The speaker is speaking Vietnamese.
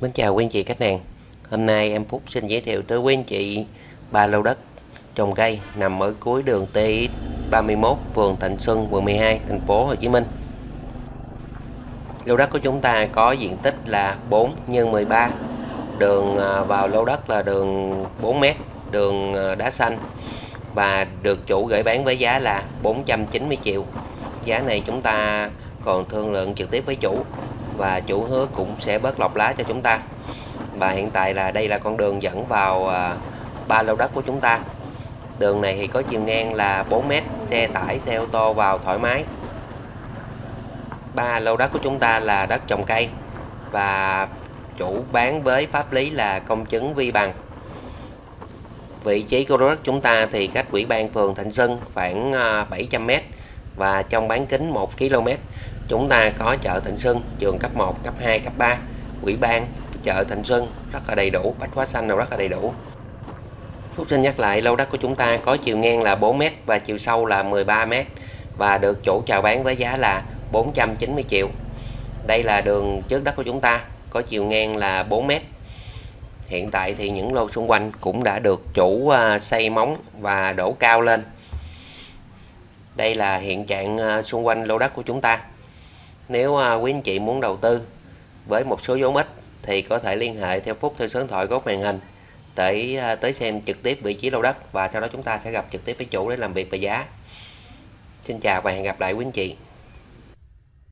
Mến chào quý anh chị khách hàng. Hôm nay em Phúc xin giới thiệu tới quý anh chị ba lô đất, trồng cây, nằm ở cuối đường TX 31 phường Thạnh Xuân, quận 12 thành phố Hồ Chí Minh. Lô đất của chúng ta có diện tích là 4 x 13 đường à, vào lô đất là đường 4m đường à, đá xanh và được chủ gửi bán với giá là 490 triệu. Giá này chúng ta còn thương lượng trực tiếp với chủ và chủ hứa cũng sẽ bớt lọc lá cho chúng ta. Và hiện tại là đây là con đường dẫn vào à, ba lô đất của chúng ta. Đường này thì có chiều ngang là 4m xe tải, xe ô tô vào thoải mái. Ba lô đất của chúng ta là đất trồng cây và chủ bán với pháp lý là công chứng vi bằng. Vị trí của lô đất chúng ta thì cách ủy ban phường Thịnh Xuân khoảng à, 700m và trong bán kính 1 km chúng ta có chợ Thịnh Xuân, trường cấp 1 cấp 2 cấp 3 ủy ban chợ Thịnh Xuân rất là đầy đủ, bách hóa xanh nào rất là đầy đủ. Phúc xin nhắc lại, lô đất của chúng ta có chiều ngang là 4m và chiều sâu là 13m và được chủ chào bán với giá là 490 triệu. Đây là đường trước đất của chúng ta, có chiều ngang là 4m hiện tại thì những lô xung quanh cũng đã được chủ à, xây móng và đổ cao lên. Đây là hiện trạng à, xung quanh lô đất của chúng ta nếu à, quý anh chị muốn đầu tư với một số vốn ít thì có thể liên hệ theo phút theo số điện thoại góc màn hình để à, tới xem trực tiếp vị trí lô đất và sau đó chúng ta sẽ gặp trực tiếp với chủ để làm việc về giá. Xin chào và hẹn gặp lại quý anh chị.